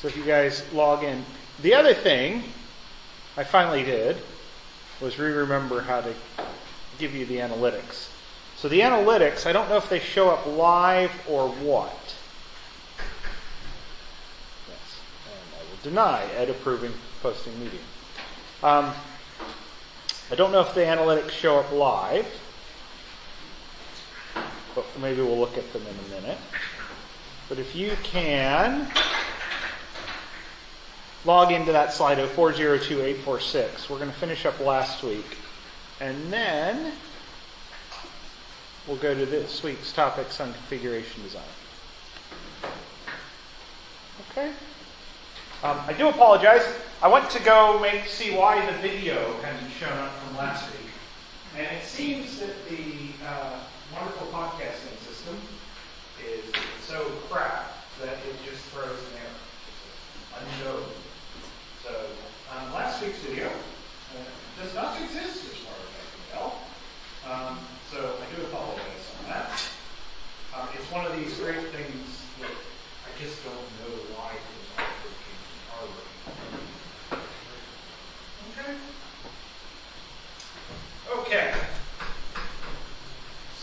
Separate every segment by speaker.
Speaker 1: So if you guys log in. The other thing I finally did was re-remember how to give you the analytics. So the analytics, I don't know if they show up live or what. Yes, and I will deny Ed approving posting media. Um, I don't know if the analytics show up live, but maybe we'll look at them in a minute. But if you can log into that Slido 402846, we're going to finish up last week. And then we'll go to this week's topics on configuration design. Okay? Um, I do apologize. I went to go make see why the video hadn't shown up from last week, and it seems that the uh, wonderful podcasting system is so crap that it just throws an error. Unknown. So um, last week's video uh, does not exist as far as I can tell. Um, so I do apologize on that. Um, it's one of these great things that I just don't know why things aren't working and are working. Okay. Okay.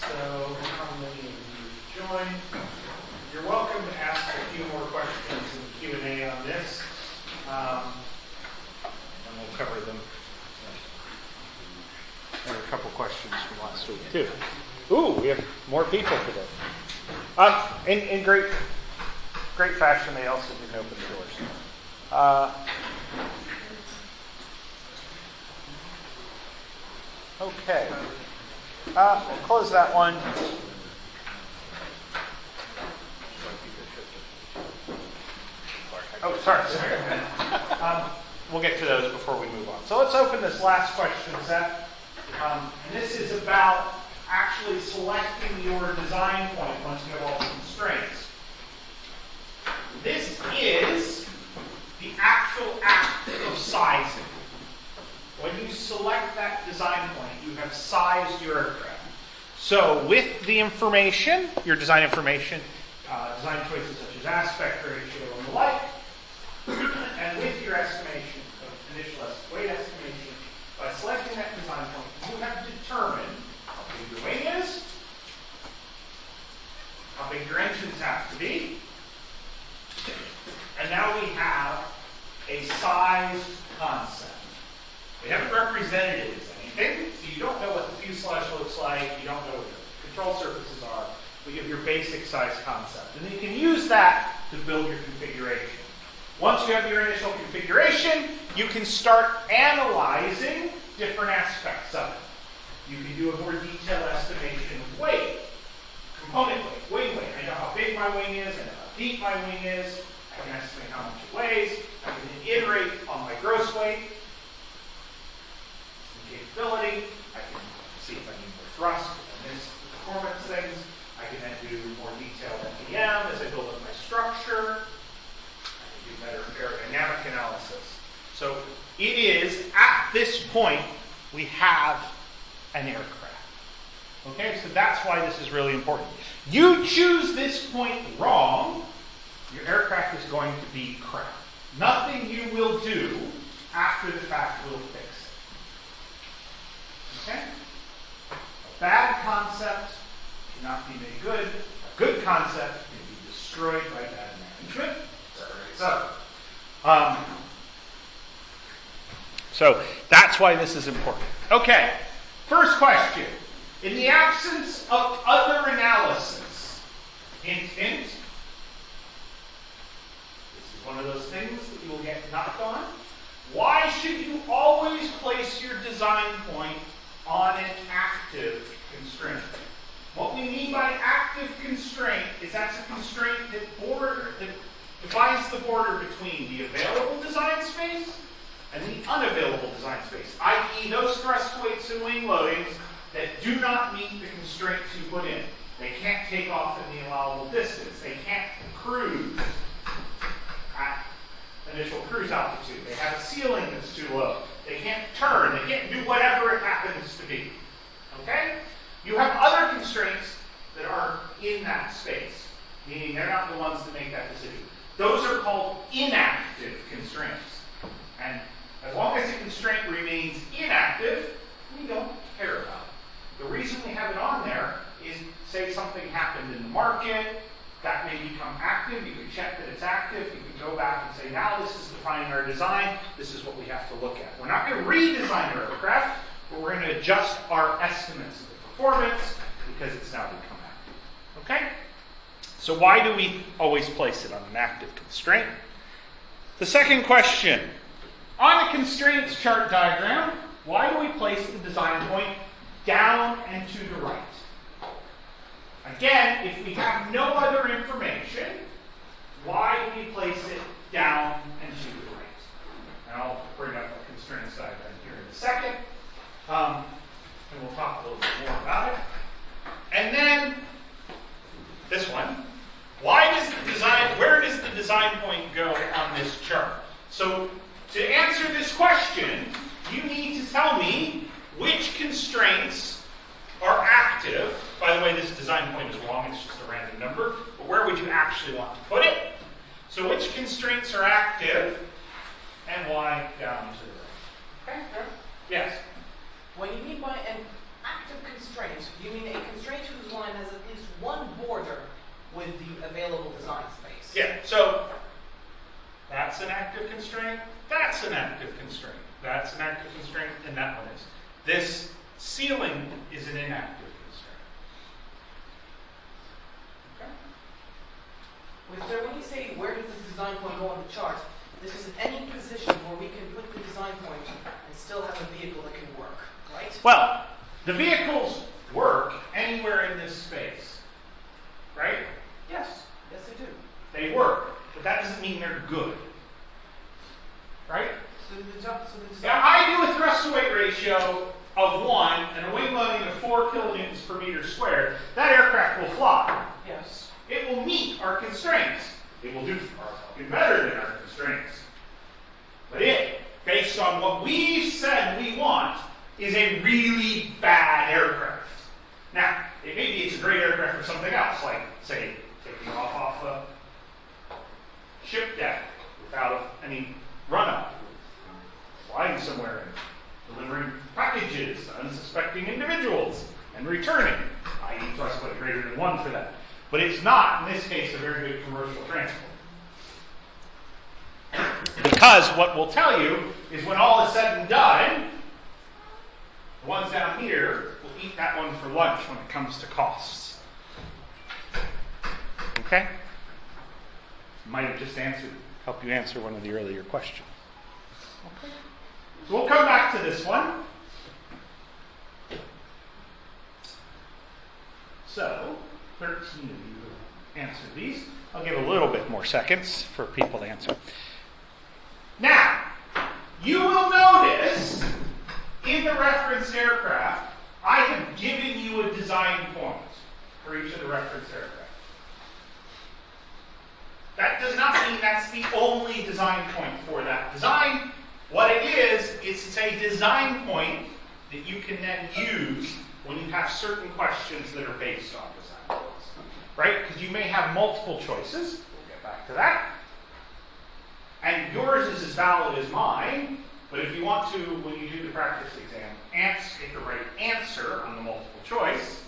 Speaker 1: So how many of you joined? You're welcome to ask a few more questions in the Q and A on this, um, and we'll cover them. There are a couple questions from last week too. Ooh, we have more people today. Um, in, in great, great fashion, they also didn't open the doors. Uh, okay. Uh, we'll close that one. Oh, sorry. sorry. Um, we'll get to those before we move on. So let's open this last question set. Um, this is about actually selecting your design point once you have all the constraints. This is the actual act of sizing. When you select that design point, you have sized your aircraft. So with the information, your design information, uh, design choices such as aspect ratio and the like, and with your estimation of initial est- weight estimation, by selecting that design point, you have determined how big your wing is, how big your engines have to be, and now we have a sized concept. We haven't represented it as anything, so you don't know what the fuselage looks like, you don't know what the control surfaces are. We give your basic size concept. And then you can use that to build your configuration. Once you have your initial configuration, you can start analyzing different aspects of it. You can do a more detailed estimation of weight, component weight, wing weight. I know how big my wing is, I know how deep my wing is, I can estimate how much it weighs, I can iterate on my gross weight, and capability, I can see if I need more thrust, miss the performance things, I can then do more detailed FEM as I build up my structure, I can do better aerodynamic analysis. So it is, at this point, we have an aircraft. Okay, so that's why this is really important. You choose this point wrong, your aircraft is going to be crap. Nothing you will do after the fact will fix it. Okay? A bad concept cannot be made good. A good concept can be destroyed by bad management. So, um, so that's why this is important. Okay, first question. In the absence of other analysis, hint, hint, one of those things that you will get knocked on. Why should you always place your design point on an active constraint? What we mean by active constraint is that's a constraint that border that defines the border between the available design space and the unavailable design space, i.e. those thrust weights and wing loadings that do not meet the constraints you put in. They can't take off in the allowable distance. They can't cruise at initial cruise altitude. They have a ceiling that's too low. They can't turn. They can't do whatever it happens to be. Okay? You have other constraints that are in that space, meaning they're not the ones that make that decision. those are called inactive constraints. And as long as the constraint remains inactive, we don't care about it. The reason we have it on there is say something happened in the market, that may become active, you can check that it's active, you can go back and now this is defining our design, this is what we have to look at. We're not going to redesign our aircraft, but we're going to adjust our estimates of the performance because it's now become active. Okay? So why do we always place it on an active constraint? The second question, on a constraints chart diagram, why do we place the design point down and to the right? Again, if we have no other information, why do we place it down and the right? And I'll bring up a constraints diagram here in a second, um, and we'll talk a little bit more about it. And then this one, why does the design, where does the design point go on this chart? So to answer this question, you need to tell me which constraints are active. By the way, this design point is wrong, it's just a random number. But where would you actually want to put it? So which constraints are active and why down to the right? Okay, Yes?
Speaker 2: When you mean by an active constraint, you mean a constraint whose line has at least one border with the available design space.
Speaker 1: Yeah, so that's an active constraint, that's an active constraint, that's an active constraint, and that one is. This ceiling is an inactive constraint. Okay?
Speaker 2: With, so when you say where does this design point go on the chart, this is any position where we can put the design point and still have a vehicle that can work, right?
Speaker 1: Well, the vehicles work anywhere in this space, right?
Speaker 2: Yes, yes they do.
Speaker 1: They work, but that doesn't mean they're good. Right?
Speaker 2: So the, so the design.
Speaker 1: Now, I do a thrust to weight ratio of 1 and a wing loading of 4 kilonewtons per meter squared. That aircraft will fly.
Speaker 2: Yes.
Speaker 1: It will meet our constraints. It will do better than our constraints. But it, based on what we've said we want, is a really bad aircraft. Now, it maybe it's a great aircraft for something else, like, say, taking off off a ship deck without any run up, flying somewhere and delivering packages to unsuspecting individuals and returning, I i.e., thrust weight greater than one for that. But it's not, in this case, a very good commercial transport. Because what we'll tell you is when all is said and done, the ones down here will eat that one for lunch when it comes to costs. Okay? Might have just answered, help you answer one of the earlier questions. Okay. So we'll come back to this one. So, 13 of you answered these. I'll give a little bit more seconds for people to answer. Now, you will notice in the reference aircraft, I have given you a design point for each of the reference aircraft. That does not mean that's the only design point for that design. What it is, it's a design point that you can then use when you have certain questions that are based on points. Right? Because you may have multiple choices. We'll get back to that. And yours is as valid as mine, but if you want to, when you do the practice exam, answer, get the right answer on the multiple choice,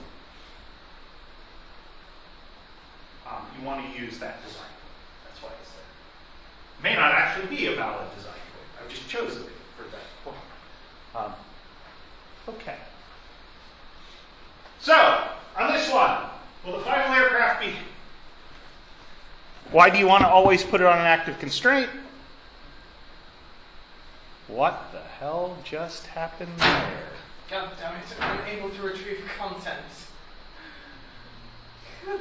Speaker 1: um, you want to use that design point. That's why it's there. May not actually be a valid design point. I've just chosen it for that point. Um, okay. So, on this one, will the final aircraft be why do you want to always put it on an active constraint? What the hell just happened there?
Speaker 2: God damn it, I'm unable to retrieve content. Good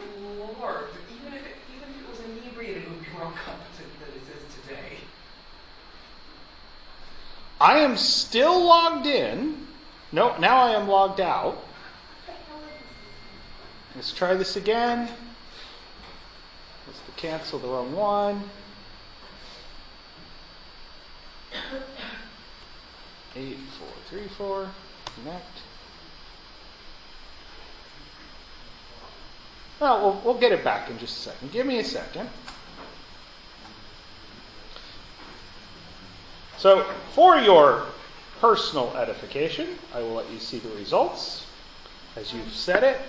Speaker 2: lord. Even if it, even if it was inebriated, it would be more competent than it is today.
Speaker 1: I am still logged in. No, now I am logged out. Let's try this again. Let's cancel the wrong one. Eight, four, three, four. Connect. Well, well, we'll get it back in just a second. Give me a second. So, for your personal edification, I will let you see the results as you've said it.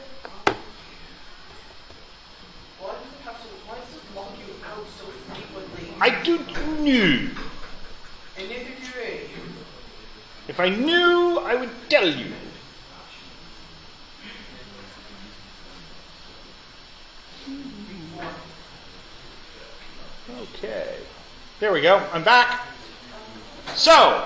Speaker 2: Why does it have to, why does it log you out so frequently?
Speaker 1: I don't know.
Speaker 2: And neither do.
Speaker 1: If I knew, I would tell you. Okay. There we go. I'm back. So,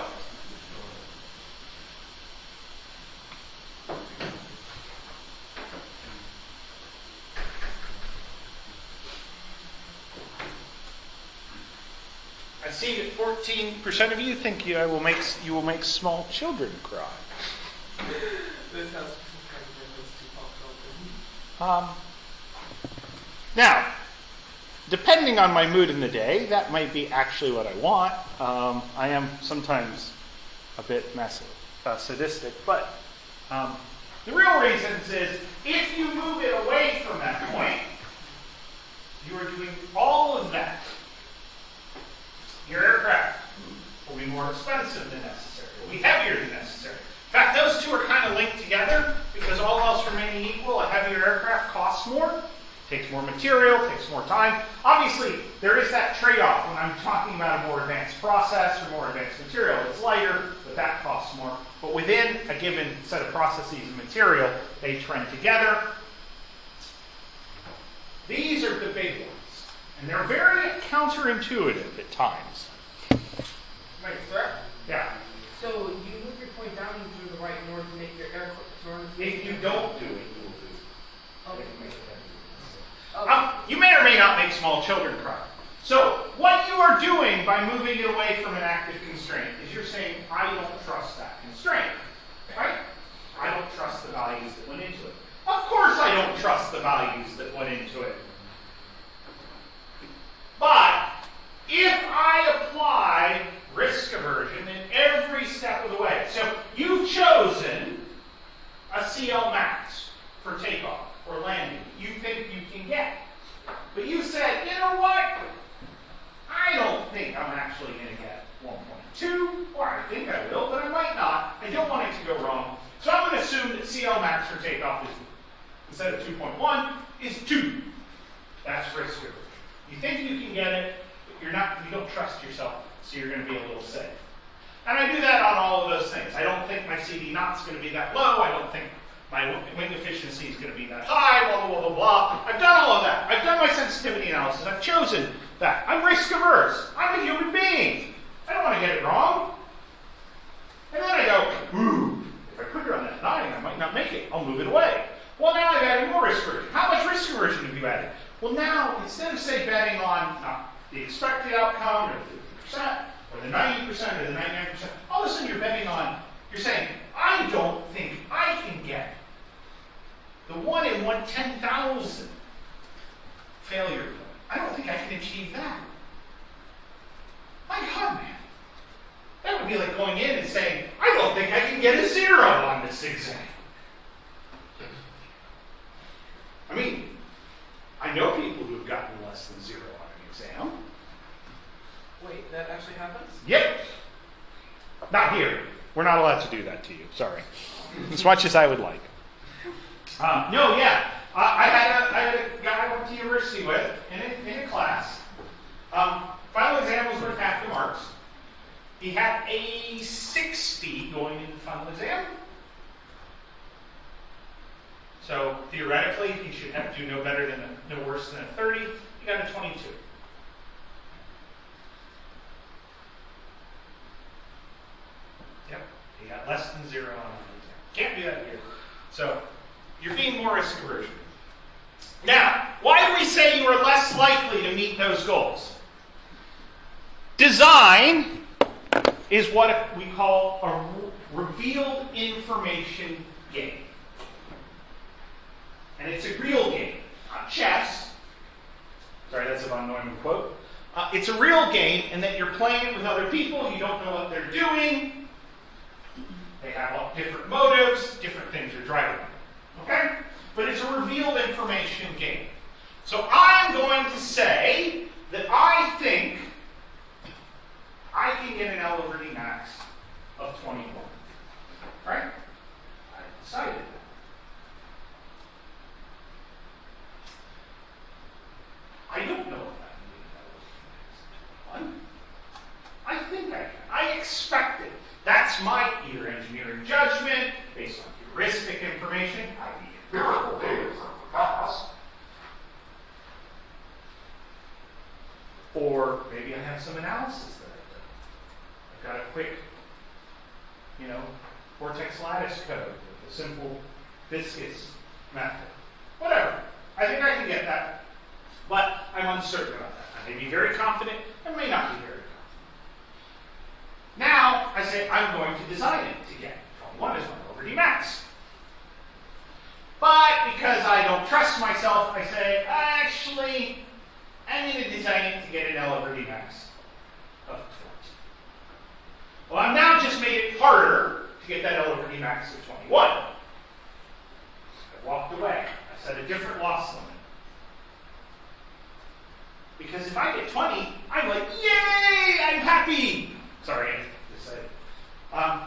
Speaker 1: I see that 14% of you think you, I will make, you will make small children cry.
Speaker 2: This has some kind of reference to pop culture.
Speaker 1: Um, now, depending on my mood in the day, that might be actually what I want. Um, I am sometimes a bit mas- uh, sadistic, but um, the real reason is if you move it away from that point, you are doing all of that. Your aircraft will be more expensive than necessary, will be heavier than necessary. In fact, those two are kind of linked together because all else remaining equal, a heavier aircraft costs more, takes more material, takes more time. Obviously, there is that trade-off when I'm talking about a more advanced process or more advanced material. It's lighter, but that costs more. But within a given set of processes and material, they trend together. These are the big ones, and they're very counterintuitive at times.
Speaker 2: Right, sir?
Speaker 1: Yeah.
Speaker 2: So you move your point down into the right in order to make your air to
Speaker 1: If you don't do it, you will do.
Speaker 2: Okay.
Speaker 1: Um, you may or may not make small children cry. So, what you are doing by moving it away from an active constraint is you're saying, I don't trust that constraint. Right? I don't trust the values that went into it. Of course, I don't trust the values that went into it. But, if I apply risk aversion in every step of the way, so you've chosen a CL max for takeoff or landing you think you can get. But you said, you know what? I don't think I'm actually going to get 1.2, or I think I will, but I might not. I don't want it to go wrong. So I'm going to assume that CL max for takeoff is, instead of 2.1, is 2. That's risk aversion. You think you can get it, but you're not, you don't trust yourself, so you're going to be a little safe. And I do that on all of those things. I don't think my CD naught's going to be that low. I don't think my wing efficiency is going to be that high, blah, blah, blah, blah, blah. I've done all of that. I've done my sensitivity analysis. I've chosen that. I'm risk averse. I'm a human being. I don't want to get it wrong. And then I go, ooh, if I put it on that nine, I might not make it. I'll move it away. Well, now I've added more risk aversion. How much risk aversion have you added? Well, now, instead of, say, betting on not the expected outcome or the 50% or the 90% or the 99%, all of a sudden you're betting on, you're saying, I don't think I can get the one in one ten thousand failure. I don't think I can achieve that. My God, man. That would be like going in and saying, I don't think I can get a zero on this exam. I mean, I know people who've gotten less than zero on an exam.
Speaker 2: Wait, that actually happens?
Speaker 1: Yep. Not here. We're not allowed to do that to you. Sorry. As much as I would like. Um, no, yeah. I, I, had a, I had a guy I went to university with in a, in a class. Um, final exam was worth half the marks. He had a 60 going into the final exam. So theoretically, he should have to do no better than a, no worse than a 30. He got a 22. He got less than zero on the exam. Can't do that here. So you're being more risk aversion. Now, why do we say you are less likely to meet those goals? Design is what we call a revealed information game. And it's a real game, not chess. Sorry, that's a von Neumann quote. Uh, it's a real game in that you're playing it with other people, you don't know what they're doing, they have all different motives, different things are driving them. Okay? But it's a revealed information game. So I'm going to say that I think I can get an L over D max of 21. Right? I decided that. I don't know if I can get an L over D max of 21. I think I can. I expect it. That's my ear. Some analysis that I've done. I've got a quick, you know, vortex lattice code with a simple viscous method. Whatever. I think I can get that. But I'm uncertain about that. I may be very confident, I may not be very confident. Now, I say I'm going to design it to get 21 is my over D max. But because I don't trust myself, I say, actually, I'm going to design it to get an L over D max of 20. Well, I've now just made it harder to get that L over D max of 21. I walked away. I set a different loss limit. Because if I get 20, I'm like, yay, I'm happy. Sorry, I just said it. Um,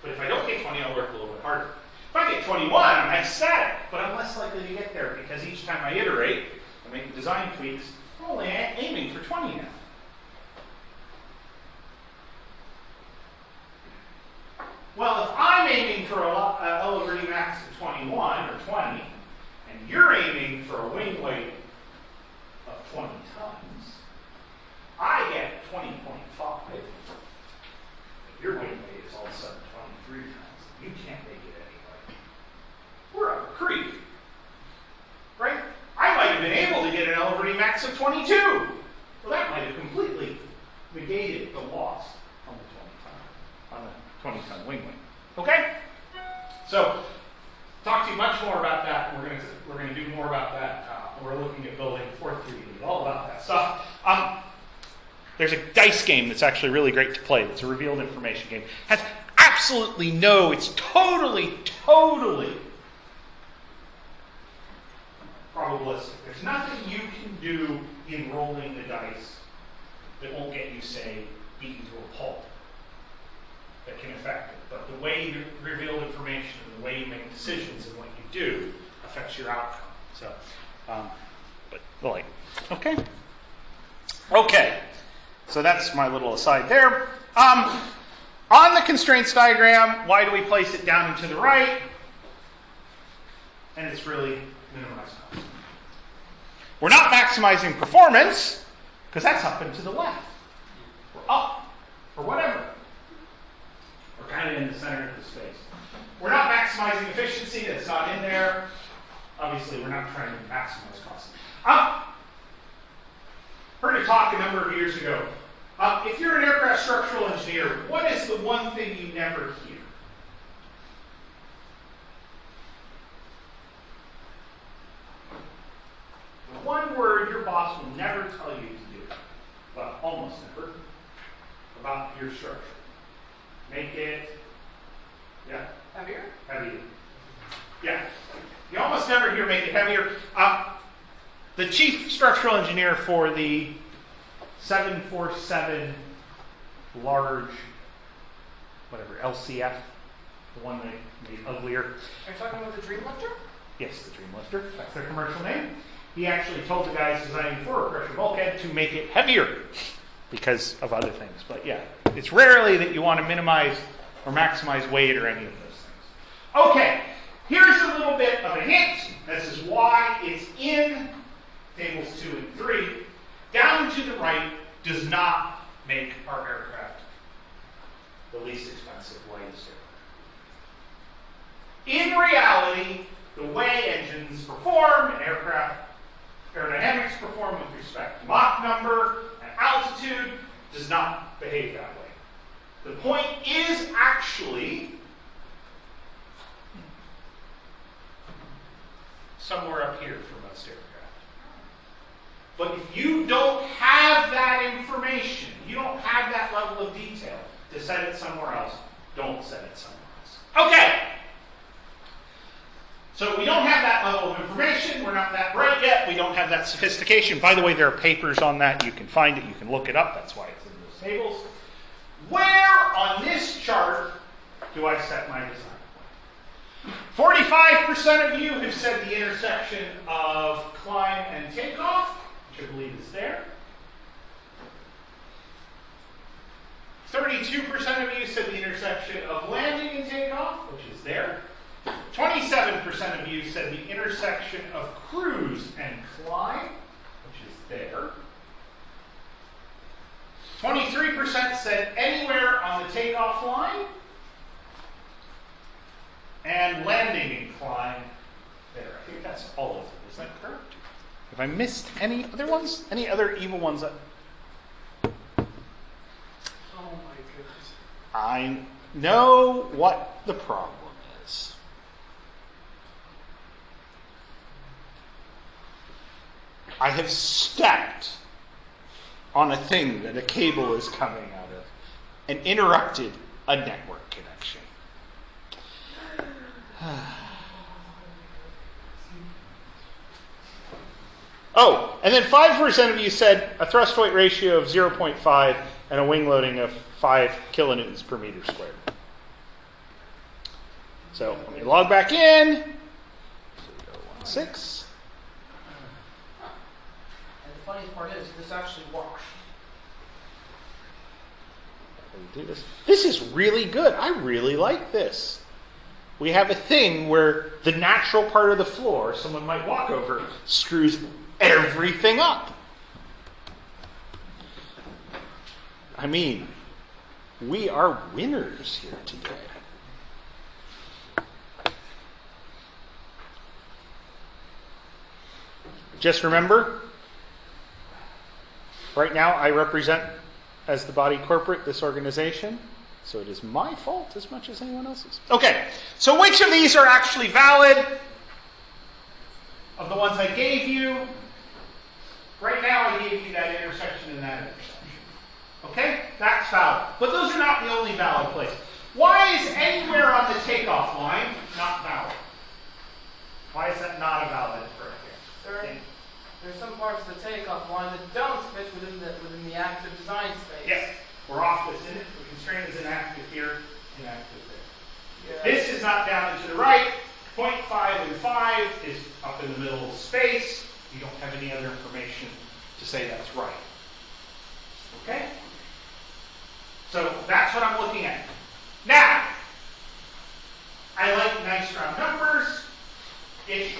Speaker 1: but if I don't get 20, I'll work a little bit harder. If I get 21, I'm ecstatic, but I'm less likely to get there because each time I iterate, I make design tweaks, I'm only a- aiming for 20 now. Well, if I'm aiming for a lo- uh, L over D max of 21 or 20, and you're aiming for a wing weight of 20 tons, I get 20.5. If your wing weight is all of a sudden 23 tons, you can't make it anyway. We're up a creek. Right? I might have been able to get an L over D max 22. Well, that might have completely negated the loss on the 20 ton, on the 20 ton wing. Okay? So, talk to you much more about that. We're going to we're going to do more about that. Uh, we're looking at building fourth 3D, all about that stuff. Um, there's a dice game that's actually really great to play. It's a revealed information game. Has absolutely no. It's totally, totally probabilistic. There's nothing you can do in rolling the dice that won't get you, say, beaten to a pulp that can affect it. But the way you reveal information and the way you make decisions and what you do affects your outcome. So, um, but like, okay, okay. So that's my little aside there. Um, on the constraints diagram, why do we place it down and to the right? And it's really minimized. We're not maximizing performance because that's up and to the left, or up, or whatever. We're kind of in the center of the space. We're not maximizing efficiency, that's not in there. Obviously, we're not trying to maximize cost. Um, heard a talk a number of years ago. Um, if you're an aircraft structural engineer, what is the one thing you never hear? The one word your boss will never tell you to do, well, almost never, about your structure. Make it, yeah,
Speaker 2: Heavier?
Speaker 1: heavier. Yeah. You almost never hear make it heavier. Uh, the chief structural engineer for the 747 large, whatever, LCF, the one that made uglier.
Speaker 2: Are you talking about the Dreamlifter?
Speaker 1: Yes, the Dreamlifter. That's their commercial name. He actually told the guys designing for a pressure bulkhead to make it heavier because of other things. But yeah, it's rarely that you want to minimize or maximize weight or any of those things. Okay, here's a little bit of a hint. This is why it's in tables two and three. Down to the right does not make our aircraft the least expensive, lightest aircraft. In reality, the way engines perform and aircraft aerodynamics perform with respect to Mach number and altitude does not behave that way. The point is actually somewhere up here for most aircraft. But if you don't have that information, you don't have that level of detail to set it somewhere else, don't set it somewhere else. Okay. So we don't have that level of information. We're not that bright yet. We don't have that sophistication. By the way, there are papers on that. You can find it. You can look it up. That's why it's in those tables. Where on this chart do I set my design point? 45% of you have said the intersection of climb and takeoff, which I believe is there. 32% of you said the intersection of landing and takeoff, which is there. 27% of you said the intersection of cruise and climb, which is there. 23% said anywhere on the takeoff line and landing incline there. I think that's all of them. Is that correct? Have I missed any other ones? Any other evil ones that
Speaker 2: Oh my goodness.
Speaker 1: I know what the problem is. I have stepped on a thing that a cable is coming out of and interrupted a network connection. Oh, and then 5% of you said a thrust weight ratio of 0.5 and a wing loading of 5 kilonewtons per meter squared. So let me log back in. So we go 1, 6.
Speaker 2: And the funniest part is, this actually works.
Speaker 1: Do this. This is really good. I really like this. We have a thing where the natural part of the floor, someone might walk over, screws everything up. I mean, we are winners here today. Just remember, right now I represent, as the body corporate, this organization. So it is my fault as much as anyone else's. Okay, so which of these are actually valid? Of the ones I gave you, right now I gave you that intersection and that intersection. Okay, that's valid. But those are not the only valid places. Why is anywhere on the takeoff line not valid? Why is that not a valid?
Speaker 2: There's some parts of the takeoff line that don't fit within the within the active design space.
Speaker 1: Yes, we're off this in it. The constraint is inactive here, inactive there.
Speaker 2: Yeah.
Speaker 1: This is not down and to the right. 0.5 and 5 is up in the middle of space. You don't have any other information to say that's right. Okay? So that's what I'm looking at. Now, I like nice round numbers. Ish.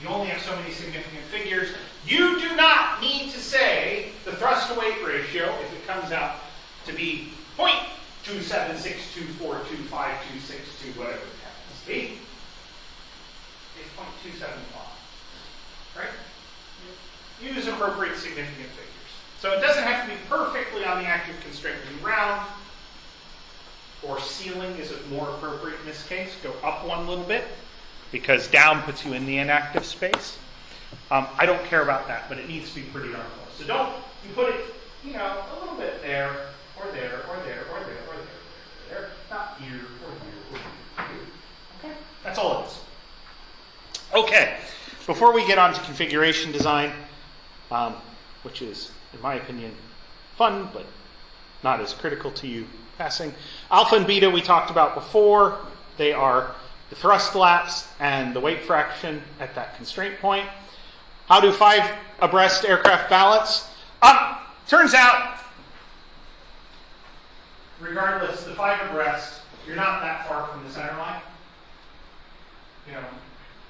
Speaker 1: You only have so many significant figures. You do not need to say the thrust to weight ratio if it comes out to be 0.276242526, whatever it happens to be. It's 0.275. Right? Use appropriate significant figures. So it doesn't have to be perfectly on the active constraint when you round. Or ceiling is it more appropriate in this case? Go up one little bit because down puts you in the inactive space. Um, I don't care about that, but it needs to be pretty darn close. So don't you put it, you know, a little bit there, or there, or there, or there, or there, or there, not here, or here, or here. Okay, that's all it is. Okay, before we get on to configuration design, um, which is, in my opinion, fun, but not as critical to you passing. Alpha and beta we talked about before. They are the thrust lapse and the weight fraction at that constraint point. How do five abreast aircraft balance? Um, turns out, regardless, the five abreast, you're not that far from the center line. You know,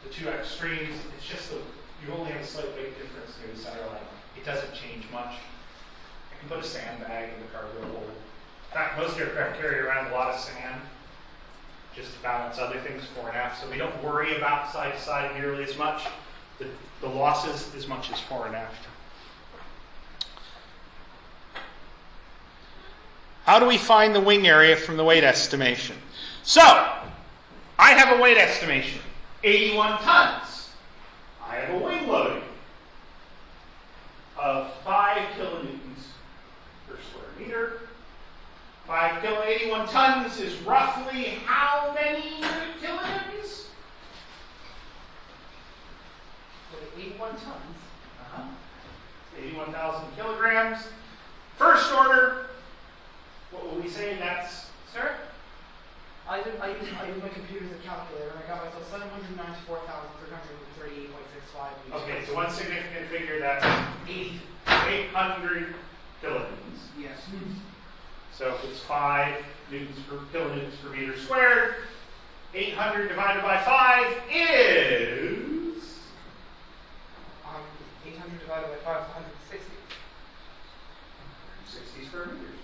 Speaker 1: the two extremes, it's just the, you only have a slight weight difference near the center line. It doesn't change much. I can put a sandbag in the cargo hold. In fact, most aircraft carry around a lot of sand just to balance other things fore and aft. So we don't worry about side to side nearly as much. The, the losses as much as fore and aft. How do we find the wing area from the weight estimation? So, I have a weight estimation 81 tons. I have a wing loading of 5 kilonewtons per square meter. 5 kilo, 81 tons is roughly how many kilonewtons?
Speaker 2: With 81 tons.
Speaker 1: Uh-huh. 81,000 kilograms. First order, what will we say that's?
Speaker 2: Sir, I did, I used I used my computer as a calculator and I got myself 794,338.65 meters.
Speaker 1: Okay, so one significant figure, that's
Speaker 2: 80.
Speaker 1: 800 kilonewtons.
Speaker 2: Yes.
Speaker 1: So if it's 5 newtons per kilonewtons per meter squared, 800 divided by 5 is
Speaker 2: Um, 800 divided by 5 is 160.
Speaker 1: 160 square meters.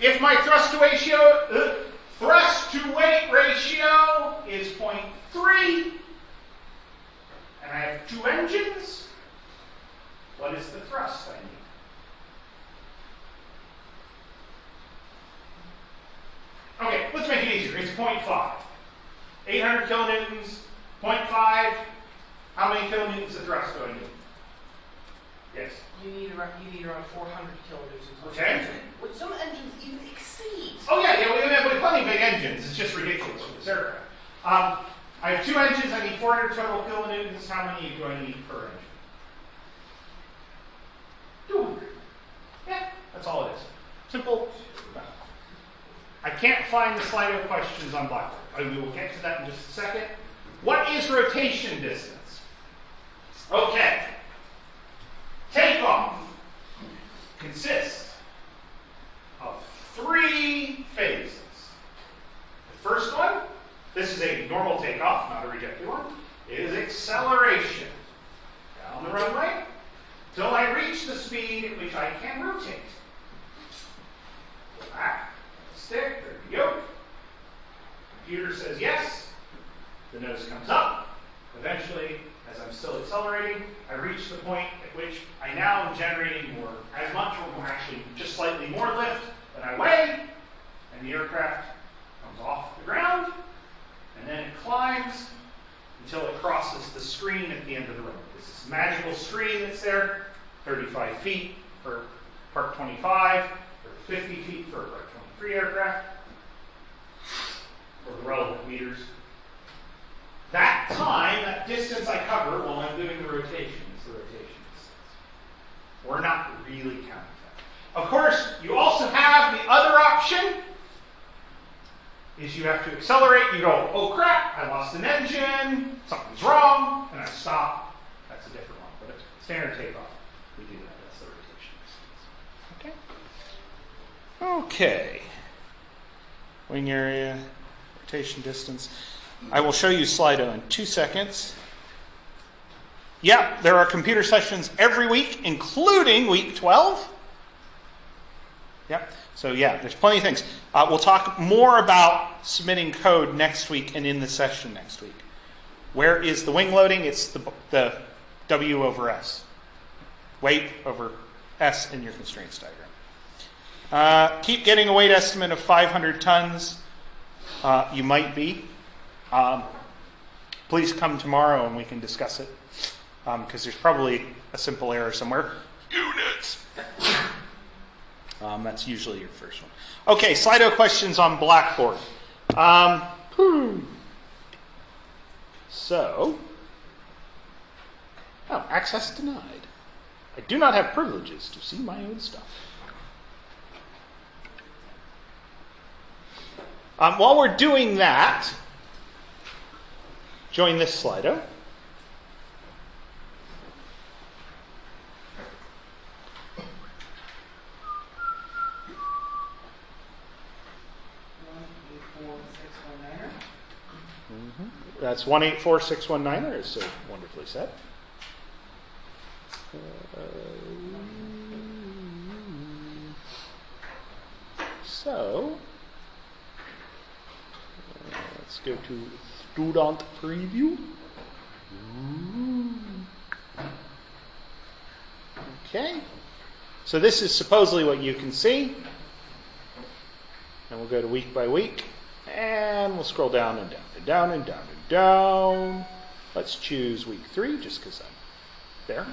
Speaker 1: If my thrust to ratio, uh, thrust to weight ratio is 0.3, and I have two engines, what is the thrust I need? Okay, let's make it easier. It's 0.5. 800 kilonewtons, 0.5. How many kilonewtons of thrust do I need? Yes.
Speaker 2: You need around, you need around 400 kilonewtons. which
Speaker 1: Okay.
Speaker 2: engine- Which some engines even exceed.
Speaker 1: Oh yeah, yeah, we have plenty of big engines. It's just ridiculous with this aircraft. Um, I have two engines. I need 400 total kilonewtons. How many do I need per engine? 200. Yeah, that's all it is. Simple. I can't find the Slido questions on Blackboard. We will get to that in just a second. What is rotation distance? Okay. Takeoff consists of three phases. The first one, this is a normal takeoff, not a rejected one, is acceleration. Down the runway till I reach the speed at which I can rotate. Back, stick, there we go. Computer says yes, the nose comes up. Eventually, as I'm still accelerating, I reach the point at which I now am generating more, as much or more, actually just slightly more lift than I weigh, and the aircraft comes off the ground, and then it climbs until it crosses the screen at the end of the road. This is a magical screen that's there, 35 feet for Part 25, or 50 feet for Part 23 aircraft, or the relevant meters. That time, that distance I cover while I'm doing the rotation is the rotation distance. We're not really counting that. Of course, you also have the other option is you have to accelerate, you go, oh crap, I lost an engine, something's wrong, and I stop. That's a different one, but it's standard takeoff. We do that, that's the rotation distance. Okay. Okay. Wing area, rotation distance. I will show you Slido in two seconds. Yeah, there are computer sessions every week, including week 12. Yep. So yeah, there's plenty of things. Uh, we'll talk more about submitting code next week and in the session next week. Where is the wing loading? It's the, the W over S. Weight over S in your constraints diagram. Uh, keep getting a weight estimate of 500 tons. Uh, you might be. Um, please come tomorrow and we can discuss it because there's probably a simple error somewhere. Units. Um, that's usually your first one. Okay, Slido questions on Blackboard. Um. So, oh, access denied. I do not have privileges to see my own stuff. Um, while we're doing that, join this Slido.
Speaker 2: One, eight, four, six, one, niner.
Speaker 1: That's 184619, as so wonderfully said. So, uh, let's go to student preview. Okay. So this is supposedly what you can see. And we'll go to week by week. And we'll scroll down and down and down and down and down. Let's choose week three just because I'm there.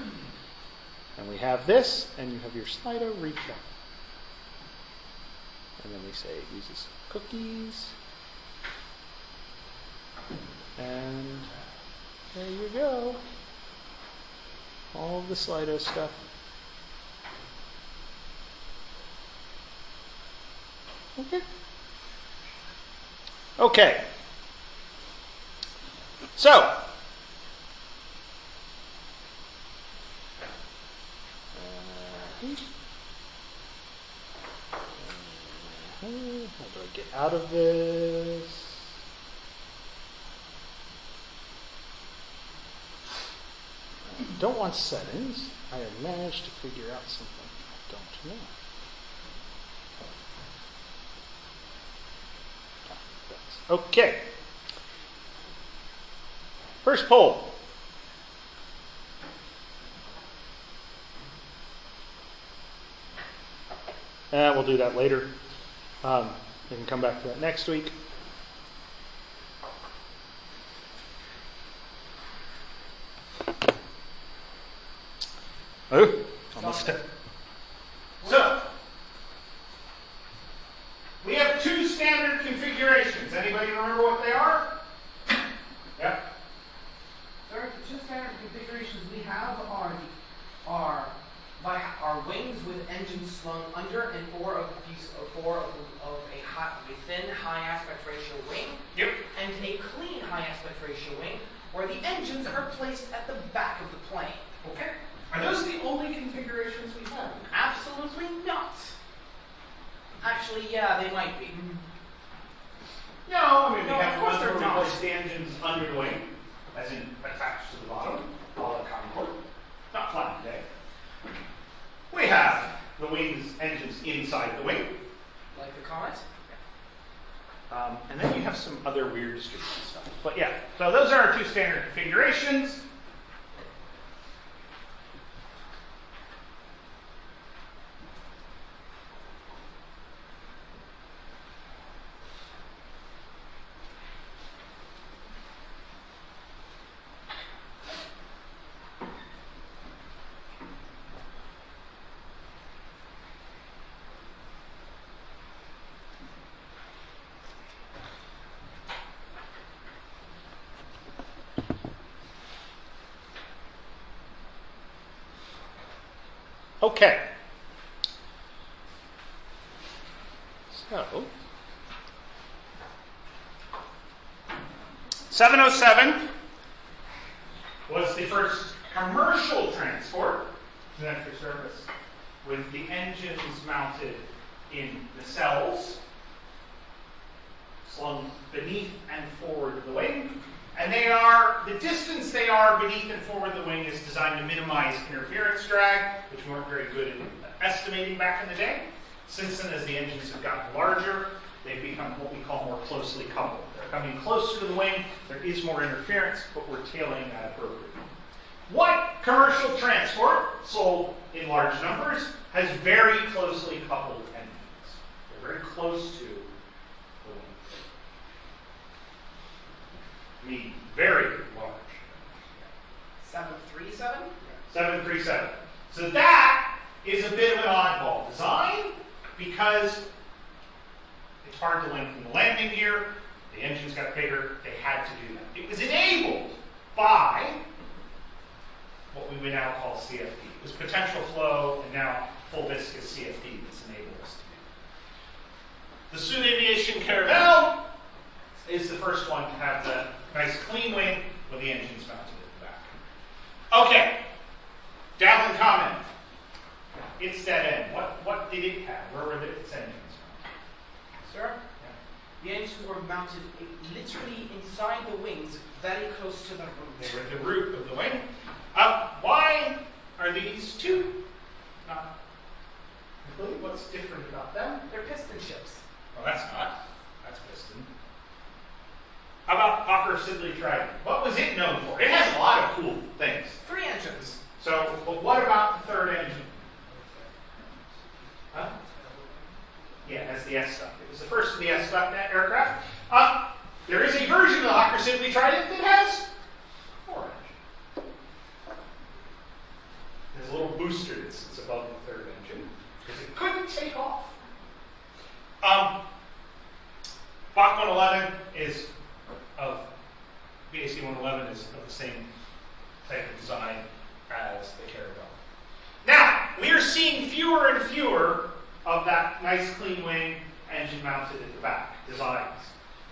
Speaker 1: And we have this, and you have your Slido recap. And then we say it uses cookies. And there you go. All the Slido stuff. Okay. Okay. So, uh, how do I get out of this? don't want settings, I have managed to figure out something I don't know. Okay. First poll. Uh, we'll do that later. Um, we can come back to that next week. Okay. So, 707 was the first commercial transport to enter service with the engines mounted in nacelles, slung beneath and forward of the wing. And they are, the distance they are beneath and forward of the wing is designed to minimize interference drag, which weren't very good at estimating back in the day. Since then, as the engines have gotten larger, they've become what we call more closely coupled. They're coming closer to the wing, there is more interference, but we're tailing that appropriately. What commercial transport, sold in large numbers, has very closely coupled engines? They're very close to the wing. I mean, very large.
Speaker 2: 737?
Speaker 1: 737. So that is a bit of an oddball design because it's hard to lengthen the landing gear. The engines got bigger. They had to do that. It was enabled by what we would now call CFD. It was potential flow and now full viscous CFD that's enabled us to do. The Sud Aviation Caravelle is the first one to have the nice clean wing with the engines mounted at the back. Okay, de Havilland Comet. It's dead end. What, what did it have? Where were the, its engines?
Speaker 2: Sir? The engines were mounted uh, literally inside the wings, very close to the root.
Speaker 1: They were at the root of the wing. Uh, why are these two not included? What's different about them?
Speaker 2: They're piston ships.
Speaker 1: Well, that's not. That's piston. How about Hawker Siddeley Trident? What was it known for? It has a lot of cool things. So, but what about the third engine? Huh? Yeah, it has the S-duct. It was the first of the S-duct aircraft. Uh, there is a version of the Hawker Siddeley Trident that has four engines. There's a little booster that sits above the third engine because it couldn't take off. Um, Bach 111 is of BAC 111 is of the same type of design as the Caravelle. Now, we are seeing fewer and fewer of that nice clean wing engine mounted at the back designs.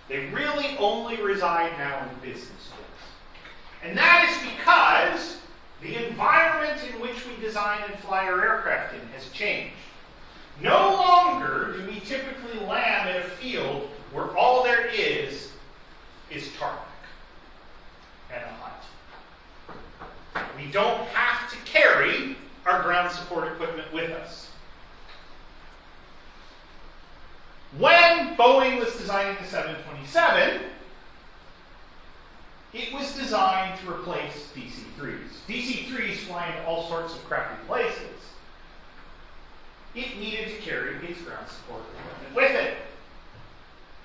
Speaker 1: They really only reside now in business jets. And that is because the environment in which we design and fly our aircraft in has changed. No longer do we typically land in a field where all there is is tarmac and a hut. We don't have to carry our ground support equipment with us. When Boeing was designing the 727, it was designed to replace DC-3s. DC-3s fly into all sorts of crappy places. It needed to carry its ground support equipment with it.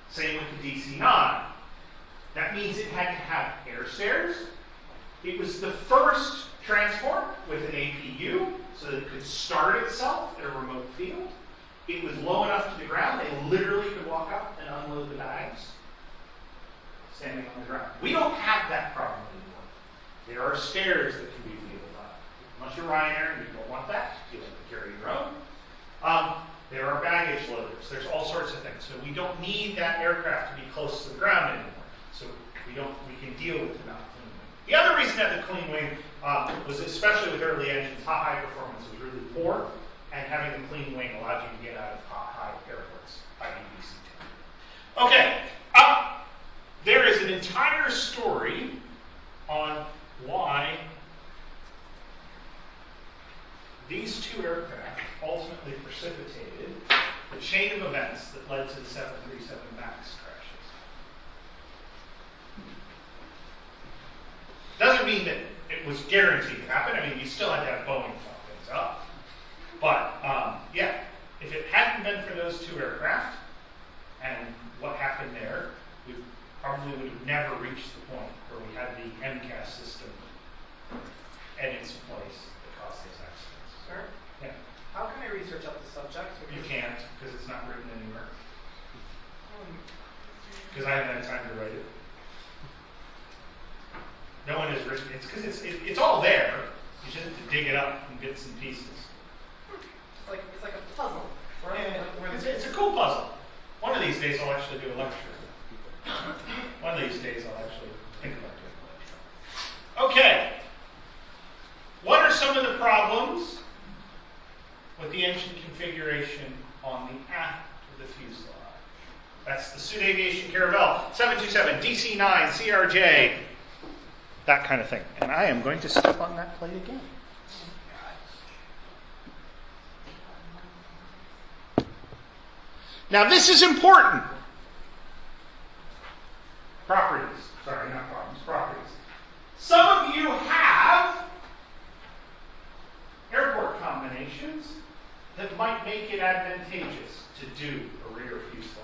Speaker 1: Same with the DC-9. That means it had to have air stairs. It was the first transport with an APU so that it could start itself in a remote field. It was low enough to the ground, they literally could walk up and unload the bags standing on the ground. We don't have that problem anymore. There are stairs that can be wheeled up. Unless you're Ryanair and you don't want that, you like to carry your own. Um, there are baggage loaders. There's all sorts of things. So we don't need that aircraft to be close to the ground anymore. So we don't. We can deal with wing. The other reason that the clean wing uh, was, especially with early engines, hot high performance was really poor, and having the clean wing allowed you to get out of hot high airports, i.e. DC-10. Okay. Uh, there is an entire story on why these two aircraft ultimately precipitated the chain of events that led to the 737 MAX Doesn't mean that it was guaranteed to happen. I mean, you still had to have Boeing fuck things up. But, um, yeah, if it hadn't been for those two aircraft and what happened there, we probably would have never reached the point where we had the MCAS system in its place that caused those accidents.
Speaker 2: Sir,
Speaker 1: Yeah.
Speaker 2: how can I research up the subject?
Speaker 1: You can't because it's not written anywhere.
Speaker 2: Um,
Speaker 1: Because I haven't had time to write it. No one has written it's because it's it, it's all there. You just have to dig it up in bits and pieces.
Speaker 2: It's like it's like a puzzle.
Speaker 1: Yeah, it's, it's a cool puzzle. One of these days I'll actually do a lecture. One of these days I'll actually think about doing a lecture. Okay. What are some of the problems with the engine configuration on the aft of the fuselage? That's the Sud Aviation Caravelle 727, DC-9, CRJ, that kind of thing. And I am going to step on that plate again. Now, this is important. Properties. Sorry, not problems, properties. Some of you have airport combinations that might make it advantageous to do a rear fuselage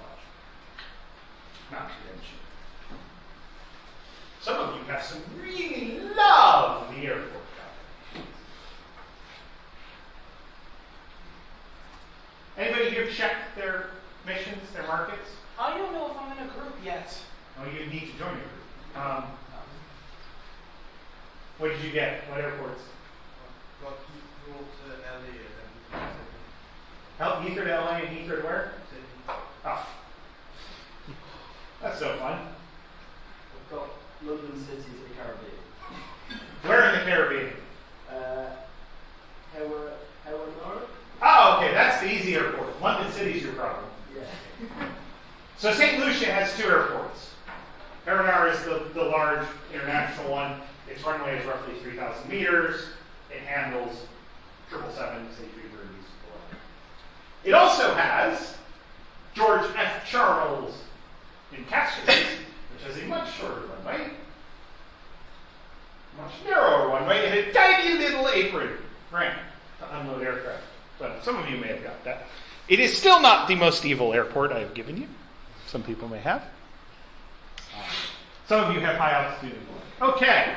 Speaker 1: mounted engine. Some of you have some really lovely airport combinations. Anybody here check their missions, their markets?
Speaker 2: I don't know if I'm in a group yet.
Speaker 1: Oh, you need to join your group. Um, what did you get? What airports?
Speaker 3: Got Heathrow to LA and then
Speaker 1: Help Heathrow to LA and Heathrow to where?
Speaker 3: Sydney.
Speaker 1: Oh. That's so fun.
Speaker 4: London City to the Caribbean.
Speaker 1: Where in the Caribbean?
Speaker 4: Uh, Hewa,
Speaker 1: Oh, okay, that's the easy airport. London City's your problem.
Speaker 4: Yeah.
Speaker 1: So St. Lucia has two airports. Hewanorra is the, the large international one. Its runway is roughly 3,000 meters. It handles 777s, A330s. It also has George F. Charles in Castries, which has a much shorter runway, much narrower runway, and a tiny little apron ramp to unload aircraft. But some of you may have got that. It is still not the most evil airport I have given you. Some people may have. Some of you have high altitude. Okay.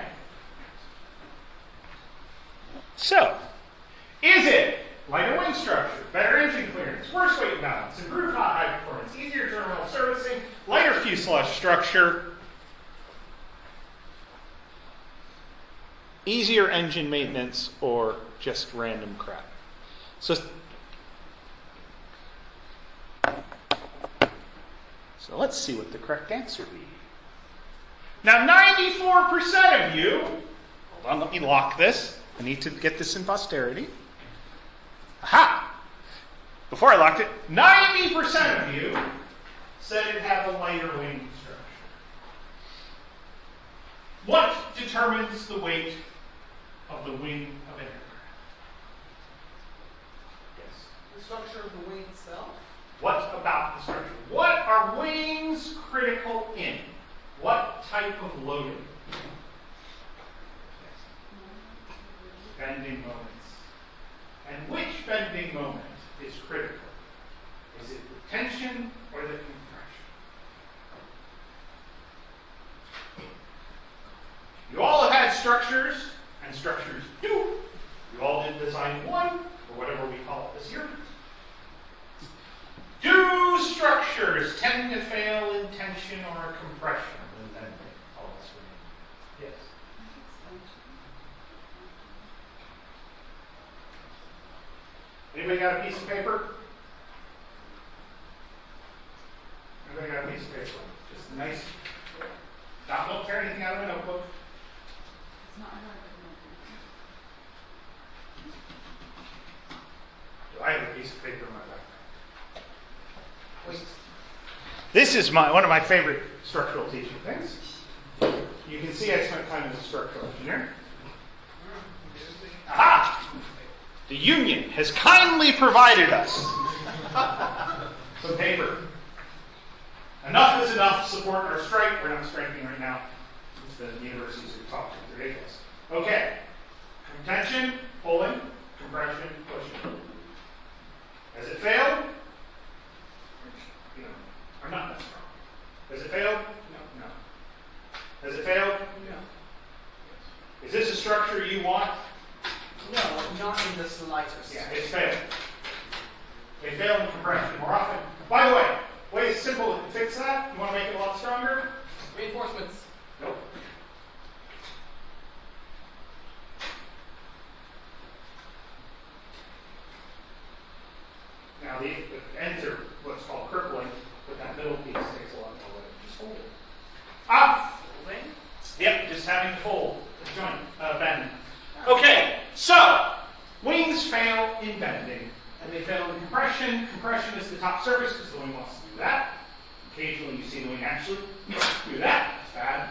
Speaker 1: So, is it lighter wing structure, better engine clearance, worse weight balance, improved high performance, easier terminal servicing, lighter fuselage structure, easier engine maintenance, or just random crap? So, so let's see what the correct answer be. Now, 94% of you, hold on, let me lock this. I need to get this in posterity. Aha! Before I locked it, 90% of you said it had a lighter wing structure. What determines the weight of the wing of an aircraft? Yes.
Speaker 2: The structure of the wing itself.
Speaker 1: What about the structure What are wings critical in? What type of loading? Yes. Bending moments. And which bending moment is critical? Is it the tension or the compression? You all have had structures, and structures do. You all did design one, or whatever we call it this year. Do structures tend to fail in tension or compression when bending? All of us remain. Yes. Anybody got a piece of paper? Anybody got a piece of paper? Just a nice, not, don't tear anything out of a notebook. Do I have a piece of paper in my backpack?
Speaker 2: Wait.
Speaker 1: This is my, one of my favorite structural teaching things. You can see I spent time as a structural engineer. Aha! The union has kindly provided us some paper. Enough is enough to support our strike. We're not striking right now. It's the universities who talk to it's ridiculous. Okay. Tension, pulling, compression, pushing. Has it failed? You know, I'm not that strong. Has it failed? No. No. Has it failed?
Speaker 2: No.
Speaker 1: Is this a structure you want?
Speaker 2: No, not in the slightest.
Speaker 1: Yeah, it's failed. They fail in compression more often. By the way, way simple to fix that. You want to make it a lot stronger?
Speaker 2: Reinforcements.
Speaker 1: Nope. Now the, the ends are what's called crippling, but that middle piece takes a lot more weight. Just hold it. Ah!
Speaker 2: Folding.
Speaker 1: Yep, just having to fold the joint, uh, bend. Okay, so wings fail in bending, and they fail in compression. Compression is the top surface because the wing wants to do that. Occasionally, you see the wing actually do that. It's bad.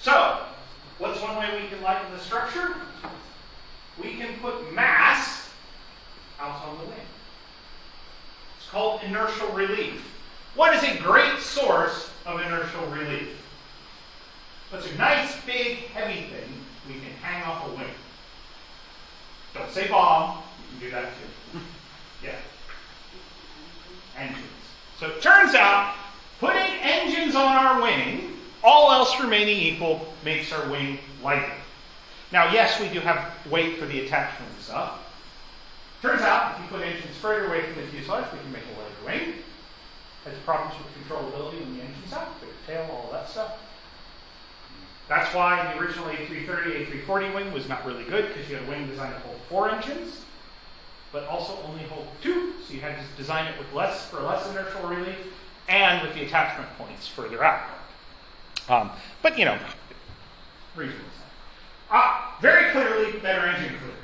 Speaker 1: So, what's one way we can lighten the structure? We can put mass out on the wing. It's called inertial relief. What is a great source of inertial relief? What's a nice, big, heavy thing we can hang off a wing? Don't say bomb. You can do that too. Yeah. Engines. So it turns out putting engines on our wing, all else remaining equal, makes our wing lighter. Now, yes, we do have weight for the attachments stuff. Turns out, if you put engines further away from the fuselage, we can make a lighter wing. Has problems with controllability when the engine's out, bigger tail, all that stuff. That's why the original A330, A340 wing was not really good because you had a wing designed to hold four engines, but also only hold two. So you had to design it with less for less inertial relief and with the attachment points further out. Um, but you know, reasonable. Ah, very clearly better engine clearance.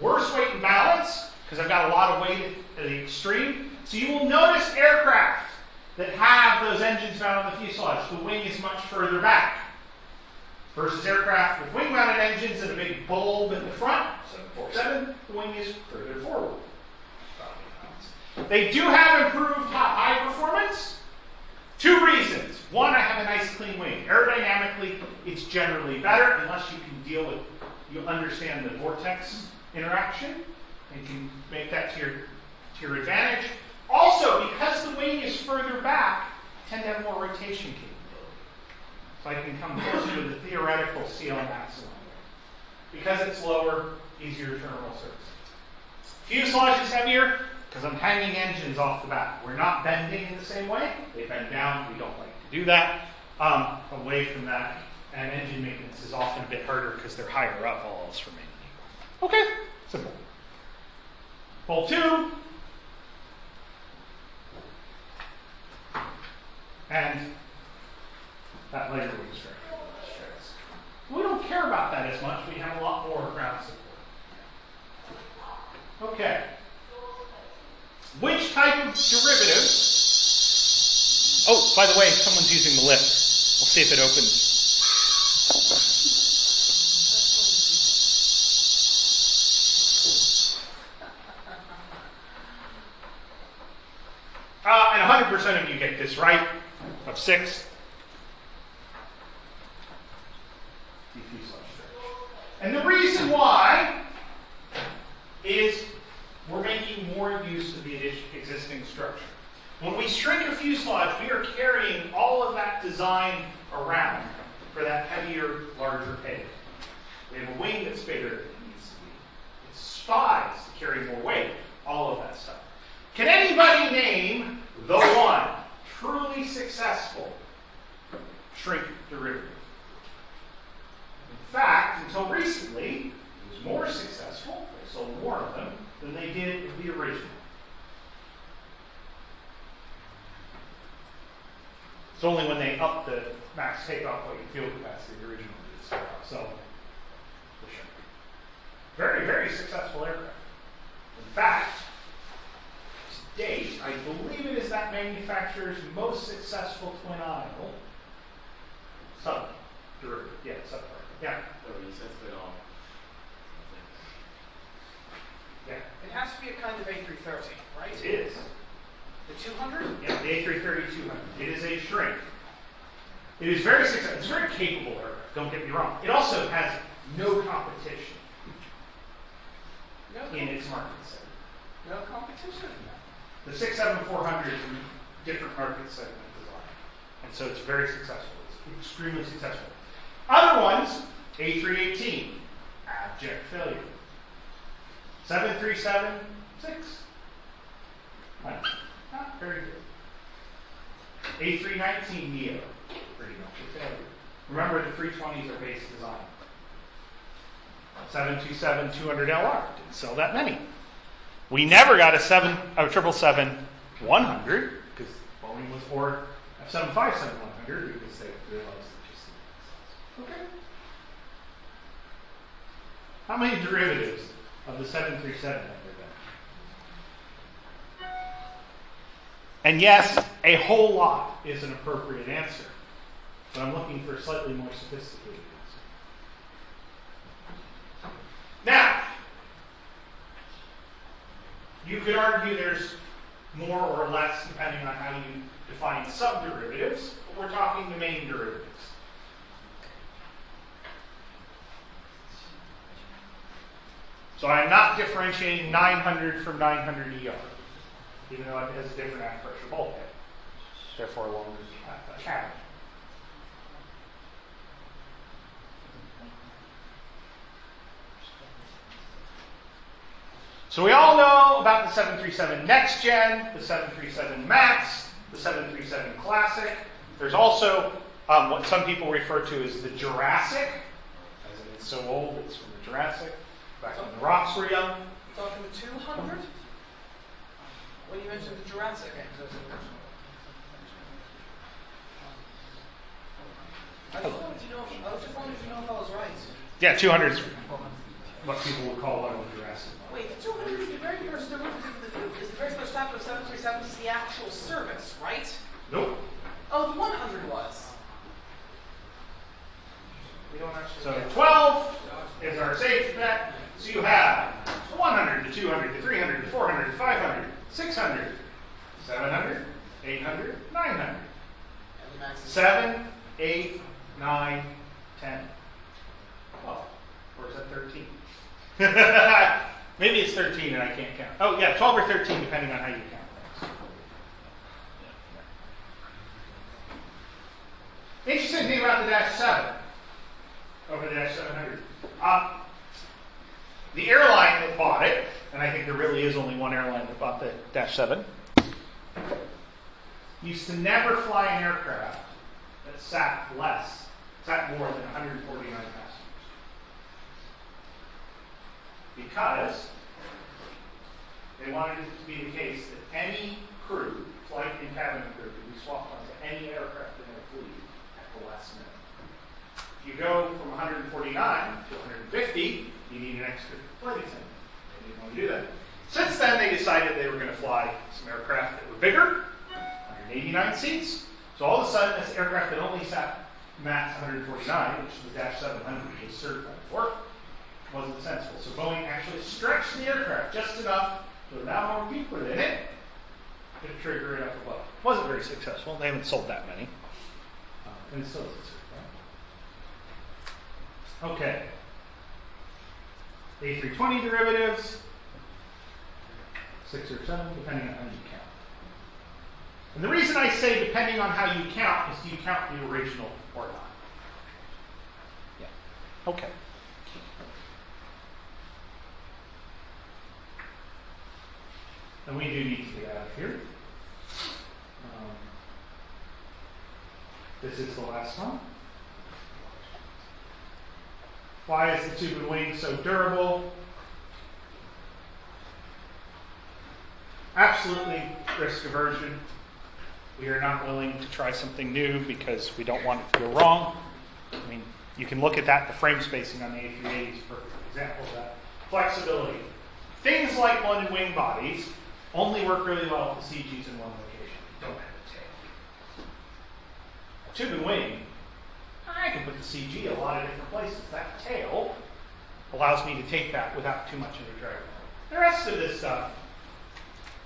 Speaker 1: Worse weight and balance because I've got a lot of weight at the extreme. So you will notice aircraft that have those engines mounted on the fuselage. The wing is much further back versus aircraft with wing-mounted engines and a big bulb in the front, 747, the wing is further forward. They do have improved high performance. Two reasons. One, I have a nice clean wing. Aerodynamically, it's generally better unless you can deal with, you understand the vortex interaction and can make that to your, to your advantage. Also, because the wing is further back, I tend to have more rotation capability. So I can come closer to the theoretical CL maximum. Because it's lower, easier terminal surface. Fuselage is heavier because I'm hanging engines off the back. We're not bending in the same way. They bend down. We don't like to do that. Um, away from that, and engine maintenance is often a bit harder because they're higher up, all else remaining. Okay, simple. Pull two. And that later wing strength. We don't care about that as much. We have a lot more ground support. Okay. Which type of derivative? Oh, by the way, someone's using the lift. We'll see if it opens. 6. And the reason why is we're making more use of the existing structure. When we shrink a fuselage, we are carrying all of that design around for that heavier, larger payload. We have a wing that's bigger than it needs to be. It's spies to carry more weight, all of that stuff. Can anybody name the one? Truly successful shrink derivative? In fact, until recently, it was more successful, they sold more of them, than they did of the original. It's only when they upped the max takeoff weight and fuel capacity the original did selling the shrink. Very, very successful aircraft. In fact, date, I believe it is that manufacturer's most successful twin aisle sub derivative. Yeah, sub Yeah,
Speaker 4: No, you said split on.
Speaker 1: yeah.
Speaker 2: It has to be a kind of A330, right?
Speaker 1: It is.
Speaker 2: The 200?
Speaker 1: Yeah, the A330 200. It is a shrink. It is very successful. It's very capable aircraft. Don't get me wrong. It also has no competition
Speaker 2: No,
Speaker 1: in its market segment.
Speaker 2: no competition.
Speaker 1: The 67400 is a different market segment design. And so it's very successful. It's extremely successful. Other ones, A318, abject failure. 737, 6. Not, not very good. A319 Neo, pretty much a failure. Remember, the 320s are base design. 727 200LR didn't sell that many. We never got a seven, a triple seven one hundred because Boeing was or a seven five seven one hundred because they realized it just didn't make sense. Okay. How many derivatives of the seven three seven have there been? And yes, a whole lot is an appropriate answer, but I'm looking for slightly more sophisticated answer. Now, you could argue there's more or less depending on how you define subderivatives, but we're talking the main derivatives. So I'm not differentiating 900 from 900 ER, even though it has a different aft pressure bulkhead, therefore a longer uh, So we all know about the 737 Next Gen, the 737 MAX, the 737 Classic. There's also um, what some people refer to as the Jurassic, as in it's so old it's from the Jurassic, back when the rocks were young.
Speaker 2: Talking the 200? When you mentioned the Jurassic. I just wanted to know, if- I was just wanted to know if I was right.
Speaker 1: Yeah, 200 is what people would call one of the Jurassic.
Speaker 2: Wait, the 200 is the very first the, is the very first type of 737 is the actual service, right?
Speaker 1: Nope.
Speaker 2: Oh, the 100 was. We don't actually.
Speaker 1: So 12 is our safe bet. So you have 100, the 200, the 300, the 400, the 500, 600, 700, 800, 900.
Speaker 2: And the max is.
Speaker 1: 7, 8, 9, 10. Oh, or is that 13? Maybe it's 13 and I can't count. Oh, yeah, 12 or 13, depending on how you count things. Interesting thing about the Dash 7 over the Dash 700. Uh, the airline that bought it, and I think there really is only one airline that bought the Dash 7, used to never fly an aircraft that sat less, sat more than 149 passengers. Because they wanted it to be the case that any crew, flight and cabin crew, could be swapped onto any aircraft in their fleet at the last minute. If you go from 149 to 150, you need an extra flight attendant. They didn't want to do that. Since then, they decided they were going to fly some aircraft that were bigger, 189 seats. So all of a sudden, this aircraft that only sat max 149, which the Dash 700 was certified for, wasn't sensible. So Boeing actually stretched the aircraft just enough to allow more people in it to trigger it up above. It Wasn't very successful. They haven't sold that many. Uh, and it still isn't. Okay. A320 derivatives, six or seven, depending on how you count. And the reason I say depending on how you count is do you count the original or not? Yeah. Okay. And we do need to get out of here. Um, this is the last one. Why is the tube and wing so durable? Absolutely risk aversion. We are not willing to try something new because we don't want it to go wrong. I mean, you can look at that, the frame spacing on the A380 is a perfect example of that. Flexibility. Things like blended wing bodies only work really well if the CG's in one location. Don't have a tail. Tube and wing, I can put the CG a lot of different places. That tail allows me to take that without too much of a drag. The rest of this stuff,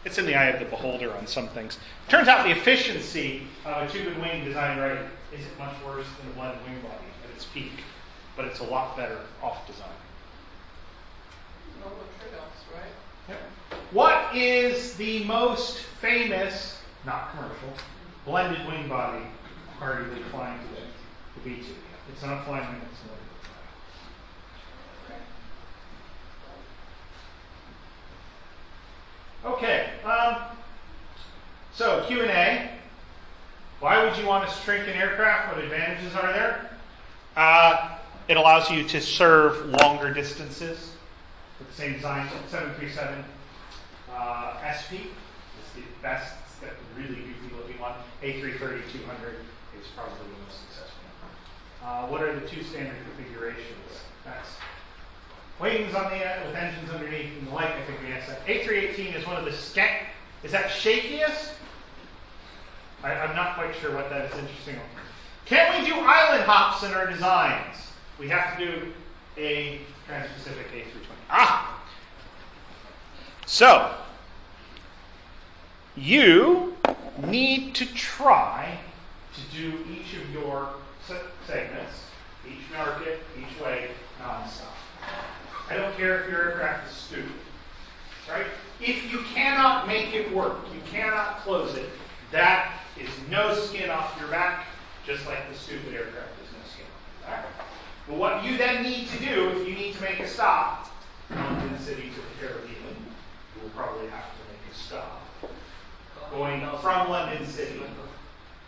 Speaker 1: it's in the eye of the beholder on some things. Turns out the efficiency of a tube and wing design right isn't much worse than a blended wing body at its peak, but it's a lot better off design.
Speaker 2: No real trade-offs, right?
Speaker 1: Yep. What is the most famous, not commercial, blended wing body arguably flying today? The B2. It's not flying wing, it's another Okay. Um, so Q and A. Why would you want to shrink an aircraft? What advantages are there? Uh, it allows you to serve longer distances with the same design. 737 uh, SP is the best, the really goofy looking one. A330 200 is probably the most successful. Uh, what are the two standard configurations? That's wings on the end with engines underneath and the like. I think we asked that. A318 is one of the skank. Is that shakiest? I, I'm not quite sure what that is interesting. Can we do island hops in our designs? We have to do a trans-Pacific A320. Ah! So, you need to try to do each of your segments, each market, each way, nonstop. I don't care if your aircraft is stupid, right? If you cannot make it work, you cannot close it, that is no skin off your back, just like the stupid aircraft is no skin off your back. But what you then need to do, if you need to make a stop, London City to the Caribbean, you will probably have to a. Going from London City,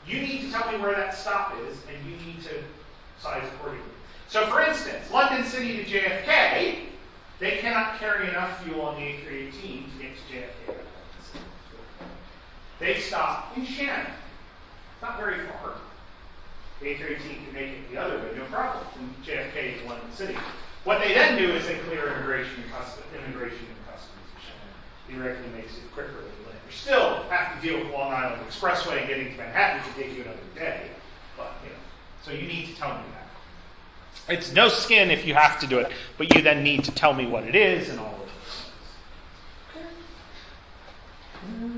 Speaker 1: you need to tell me where that stop is, and you need to size accordingly. So, for instance, London City to JFK, they cannot carry enough fuel on the A318 to get to JFK. They stop in Shannon. It's not very far. The A318 can make it the other way, no problem, from JFK to London City. What they then do is they clear immigration and customs, immigration and customs in Shannon. Directly makes it quicker still have to deal with Long Island Expressway and getting to Manhattan to take you another day. But, you know, so you need to tell me that. It's no skin if you have to do it, but you then need to tell me what it is and all of those things. Mm.